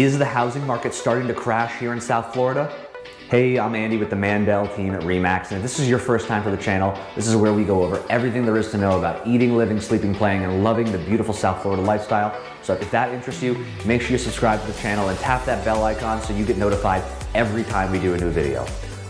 Is the housing market starting to crash here in South Florida? Hey, I'm Andy with the Mandel team at REMAX, and if this is your first time for the channel, this is where we go over everything there is to know about eating, living, sleeping, playing, and loving the beautiful South Florida lifestyle. So if that interests you, make sure you subscribe to the channel and tap that bell icon so you get notified every time we do a new video.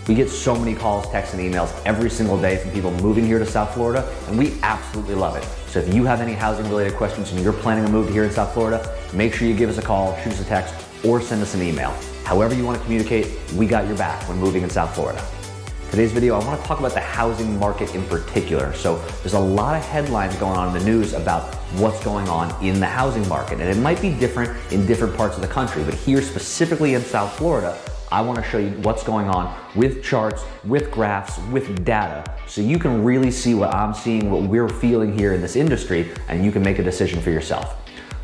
We get so many calls, texts, and emails every single day from people moving here to South Florida, and we absolutely love it. So if you have any housing related questions and you're planning a move here in South Florida, make sure you give us a call, shoot us a text, or send us an email. However you want to communicate, we got your back when moving in South Florida. Today's video, I want to talk about the housing market in particular. So there's a lot of headlines going on in the news about what's going on in the housing market. And it might be different in different parts of the country, but here specifically in South Florida, I wanna show you what's going on with charts, with graphs, with data, so you can really see what I'm seeing, what we're feeling here in this industry, and you can make a decision for yourself.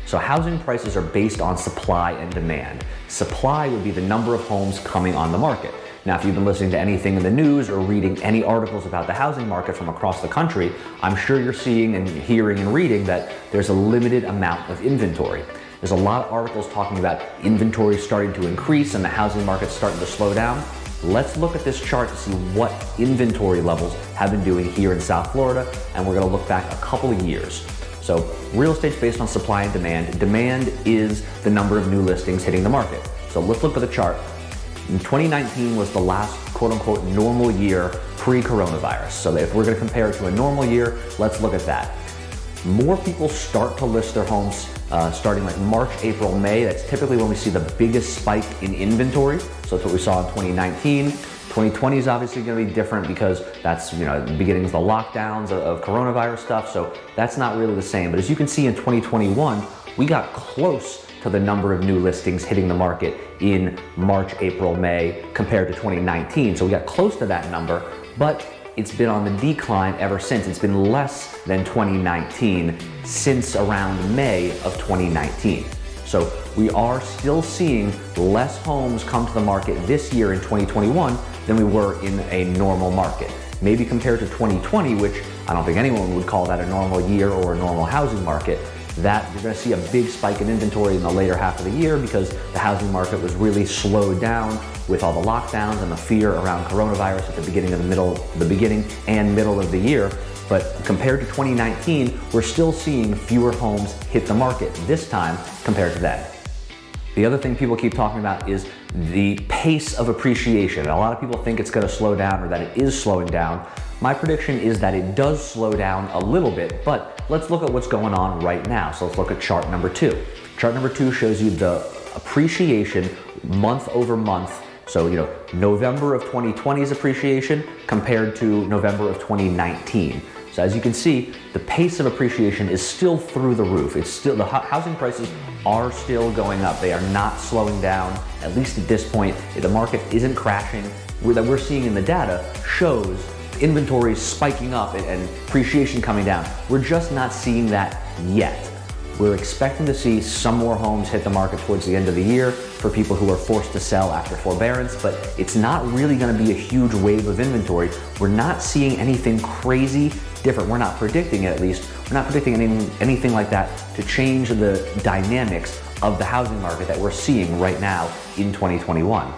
So housing prices are based on supply and demand. Supply would be the number of homes coming on the market. Now, if you've been listening to anything in the news or reading any articles about the housing market from across the country, I'm sure you're seeing and hearing and reading that there's a limited amount of inventory. There's a lot of articles talking about inventory starting to increase and the housing market starting to slow down. Let's look at this chart to see what inventory levels have been doing here in South Florida, and we're gonna look back a couple of years. So real estate's based on supply and demand. Demand is the number of new listings hitting the market. So let's look at the chart. In 2019 was the last quote unquote normal year pre-coronavirus. So if we're gonna compare it to a normal year, let's look at that. More people start to list their homes uh, starting like March, April, May. That's typically when we see the biggest spike in inventory. So that's what we saw in 2019. 2020 is obviously going to be different because that's you know the beginnings of the lockdowns of, of coronavirus stuff. So that's not really the same. But as you can see in 2021, we got close to the number of new listings hitting the market in March, April, May compared to 2019. So we got close to that number, but it's been on the decline ever since. It's been less than 2019 since around May of 2019. So we are still seeing less homes come to the market this year in 2021 than we were in a normal market. Maybe compared to 2020, which I don't think anyone would call that a normal year or a normal housing market, that you're to see a big spike in inventory in the later half of the year because the housing market was really slowed down with all the lockdowns and the fear around coronavirus at the beginning of the middle, the beginning and middle of the year. But compared to 2019, we're still seeing fewer homes hit the market this time compared to then. The other thing people keep talking about is the pace of appreciation. A lot of people think it's gonna slow down or that it is slowing down. My prediction is that it does slow down a little bit, but let's look at what's going on right now. So let's look at chart number two. Chart number two shows you the appreciation month over month. So, you know, November of 2020's appreciation compared to November of 2019. So as you can see, the pace of appreciation is still through the roof. It's still, the housing prices are still going up. They are not slowing down, at least at this point. The market isn't crashing. That we're seeing in the data shows inventory spiking up and appreciation coming down. We're just not seeing that yet. We're expecting to see some more homes hit the market towards the end of the year for people who are forced to sell after forbearance, but it's not really gonna be a huge wave of inventory. We're not seeing anything crazy different. We're not predicting it at least. We're not predicting anything, anything like that to change the dynamics of the housing market that we're seeing right now in 2021.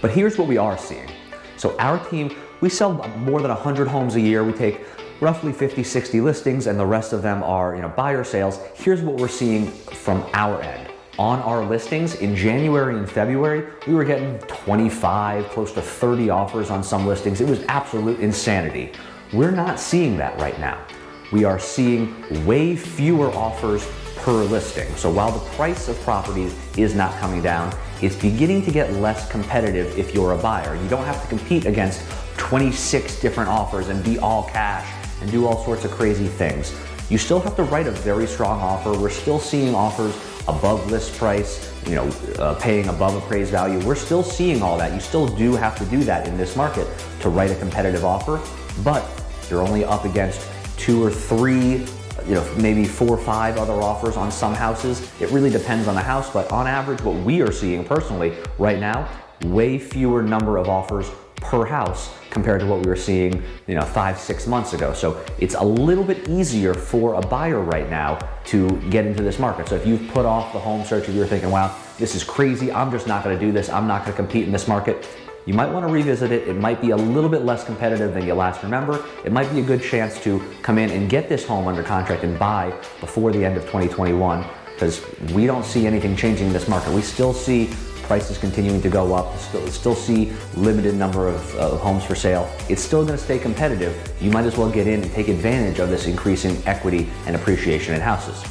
But here's what we are seeing. So our team, we sell more than 100 homes a year. We take roughly 50, 60 listings and the rest of them are you know, buyer sales. Here's what we're seeing from our end. On our listings in January and February, we were getting 25, close to 30 offers on some listings. It was absolute insanity. We're not seeing that right now. We are seeing way fewer offers per listing. So while the price of properties is not coming down, it's beginning to get less competitive if you're a buyer. You don't have to compete against 26 different offers and be all cash and do all sorts of crazy things. You still have to write a very strong offer. We're still seeing offers above list price, you know, uh, paying above appraised value. We're still seeing all that. You still do have to do that in this market to write a competitive offer, but you're only up against two or three, you know, maybe four or five other offers on some houses. It really depends on the house, but on average, what we are seeing personally right now, way fewer number of offers per house compared to what we were seeing, you know, five, six months ago. So it's a little bit easier for a buyer right now to get into this market. So if you've put off the home search, if you're thinking, wow, this is crazy, I'm just not gonna do this, I'm not gonna compete in this market, you might want to revisit it. It might be a little bit less competitive than you last remember. It might be a good chance to come in and get this home under contract and buy before the end of 2021 because we don't see anything changing in this market. We still see prices continuing to go up, still, still see limited number of uh, homes for sale. It's still going to stay competitive. You might as well get in and take advantage of this increasing equity and appreciation in houses.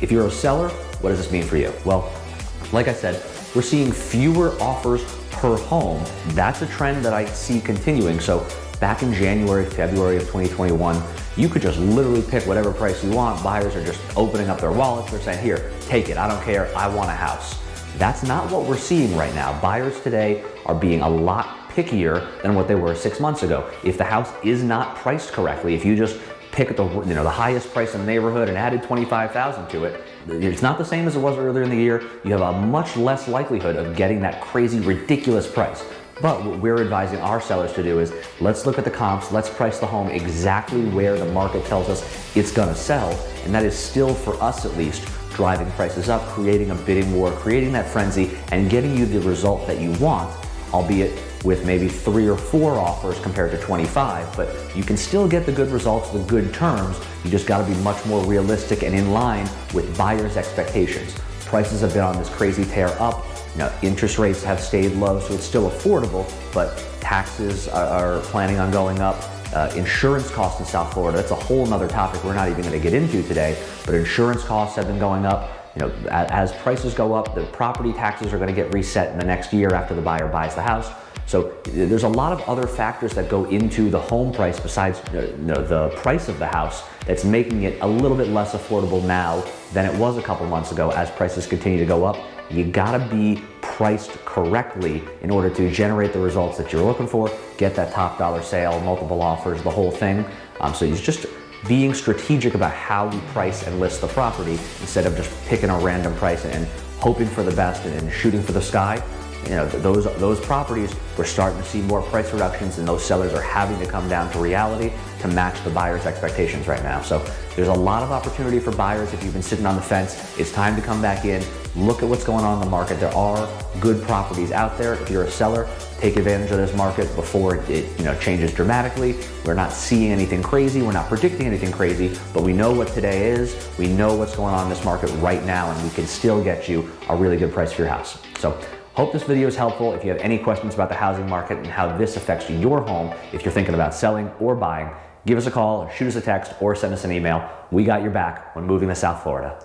If you're a seller, what does this mean for you? Well, like I said, we're seeing fewer offers per home. That's a trend that I see continuing. So back in January, February of 2021, you could just literally pick whatever price you want. Buyers are just opening up their wallets. They're saying, here, take it. I don't care. I want a house. That's not what we're seeing right now. Buyers today are being a lot pickier than what they were six months ago. If the house is not priced correctly, if you just pick the, you know, the highest price in the neighborhood and added 25,000 to it, it's not the same as it was earlier in the year. You have a much less likelihood of getting that crazy, ridiculous price. But what we're advising our sellers to do is let's look at the comps, let's price the home exactly where the market tells us it's gonna sell. And that is still, for us at least, driving prices up, creating a bidding war, creating that frenzy, and getting you the result that you want, albeit with maybe three or four offers compared to 25, but you can still get the good results, the good terms. You just gotta be much more realistic and in line with buyers' expectations. Prices have been on this crazy tear up. You know, interest rates have stayed low, so it's still affordable, but taxes are, planning on going up. Uh, insurance costs in South Florida, that's a whole nother topic we're not even gonna get into today, but insurance costs have been going up. You know, as prices go up, the property taxes are gonna get reset in the next year after the buyer buys the house. So there's a lot of other factors that go into the home price besides you know, the price of the house that's making it a little bit less affordable now than it was a couple months ago as prices continue to go up. You gotta be priced correctly in order to generate the results that you're looking for, get that top dollar sale, multiple offers, the whole thing. Um, so it's just being strategic about how we price and list the property instead of just picking a random price and hoping for the best and shooting for the sky you know, those, those properties, we're starting to see more price reductions and those sellers are having to come down to reality to match the buyer's expectations right now. So there's a lot of opportunity for buyers if you've been sitting on the fence. It's time to come back in, look at what's going on in the market. There are good properties out there. If you're a seller, take advantage of this market before it you know, changes dramatically. We're not seeing anything crazy. We're not predicting anything crazy, but we know what today is. We know what's going on in this market right now, and we can still get you a really good price for your house. So Hope this video is helpful. If you have any questions about the housing market and how this affects your home, if you're thinking about selling or buying, give us a call, shoot us a text, or send us an email. We got your back when moving to South Florida.